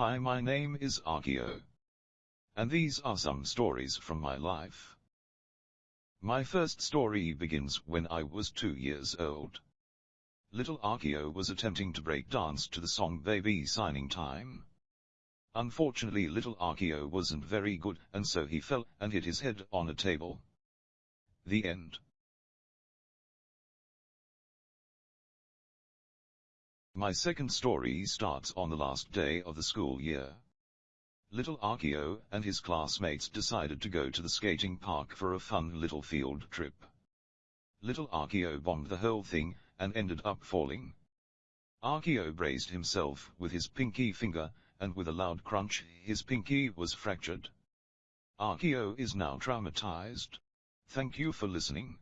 Hi my name is Akio. And these are some stories from my life. My first story begins when I was two years old. Little Akio was attempting to break dance to the song Baby Signing Time. Unfortunately little Akio wasn't very good and so he fell and hit his head on a table. The end. My second story starts on the last day of the school year. Little Akio and his classmates decided to go to the skating park for a fun little field trip. Little Akio bombed the whole thing, and ended up falling. Akio braced himself with his pinky finger, and with a loud crunch, his pinky was fractured. Akio is now traumatized. Thank you for listening.